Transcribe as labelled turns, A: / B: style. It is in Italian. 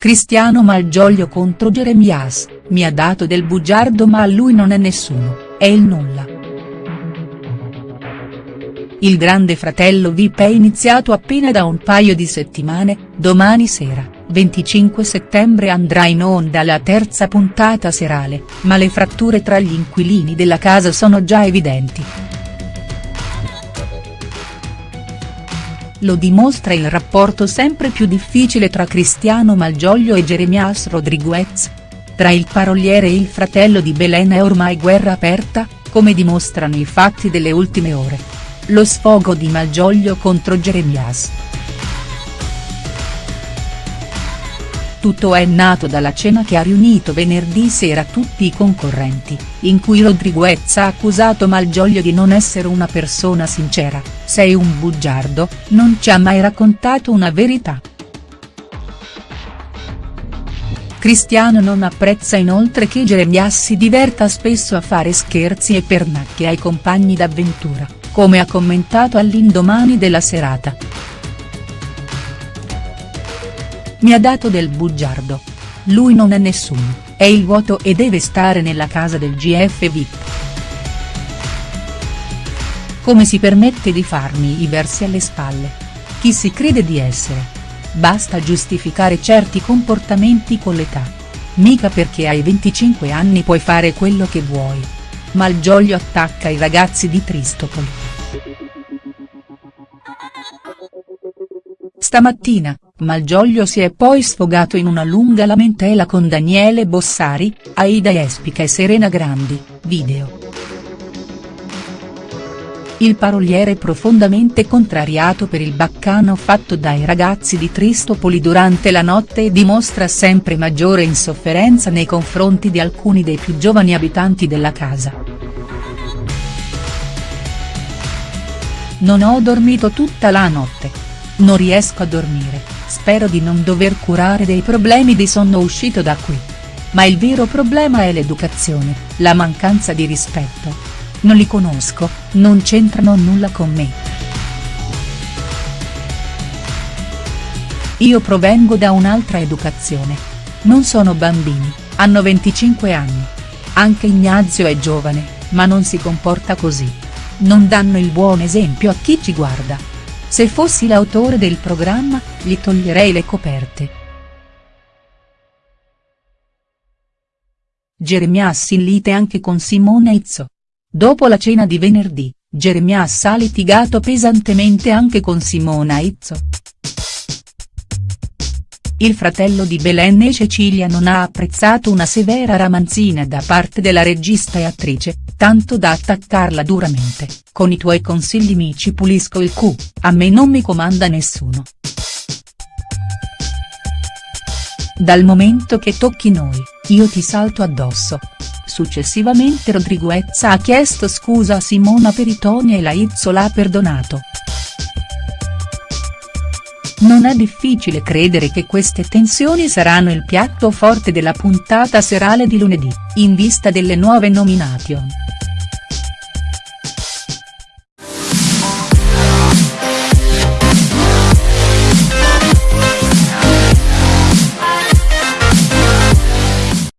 A: Cristiano Malgioglio contro Jeremias, mi ha dato del bugiardo ma lui non è nessuno, è il nulla. Il grande fratello VIP è iniziato appena da un paio di settimane, domani sera, 25 settembre andrà in onda la terza puntata serale, ma le fratture tra gli inquilini della casa sono già evidenti. Lo dimostra il rapporto sempre più difficile tra Cristiano Malgioglio e Jeremias Rodriguez. Tra il paroliere e il fratello di Belen è ormai guerra aperta, come dimostrano i fatti delle ultime ore. Lo sfogo di Malgioglio contro Jeremias. Tutto è nato dalla cena che ha riunito venerdì sera tutti i concorrenti, in cui Rodriguez ha accusato Malgioglio di non essere una persona sincera, sei un bugiardo, non ci ha mai raccontato una verità. Cristiano non apprezza inoltre che Jeremias si diverta spesso a fare scherzi e pernacchie ai compagni d'avventura, come ha commentato all'indomani della serata. Mi ha dato del bugiardo. Lui non è nessuno, è il vuoto e deve stare nella casa del GF VIP. Come si permette di farmi i versi alle spalle? Chi si crede di essere? Basta giustificare certi comportamenti con l'età. Mica perché hai 25 anni puoi fare quello che vuoi. Malgioglio attacca i ragazzi di Tristopoli. Stamattina, Malgioglio si è poi sfogato in una lunga lamentela con Daniele Bossari, Aida Espica e Serena Grandi, video. Il paroliere profondamente contrariato per il baccano fatto dai ragazzi di Tristopoli durante la notte e dimostra sempre maggiore insofferenza nei confronti di alcuni dei più giovani abitanti della casa. Non ho dormito tutta la notte. Non riesco a dormire, spero di non dover curare dei problemi di sonno uscito da qui. Ma il vero problema è l'educazione, la mancanza di rispetto. Non li conosco, non c'entrano nulla con me. Io provengo da un'altra educazione. Non sono bambini, hanno 25 anni. Anche Ignazio è giovane, ma non si comporta così. Non danno il buon esempio a chi ci guarda. Se fossi l'autore del programma, gli toglierei le coperte. Jeremias in lite anche con Simone Izzo. Dopo la cena di venerdì, Jeremias ha litigato pesantemente anche con Simona Izzo. Il fratello di Belen e Cecilia non ha apprezzato una severa ramanzina da parte della regista e attrice, tanto da attaccarla duramente, con i tuoi consigli mi ci pulisco il cu, a me non mi comanda nessuno. Dal momento che tocchi noi, io ti salto addosso. Successivamente Rodriguez ha chiesto scusa a Simona Peritoni e la Izzo l'ha perdonato. Non è difficile credere che queste tensioni saranno il piatto forte della puntata serale di lunedì, in vista delle nuove nomination.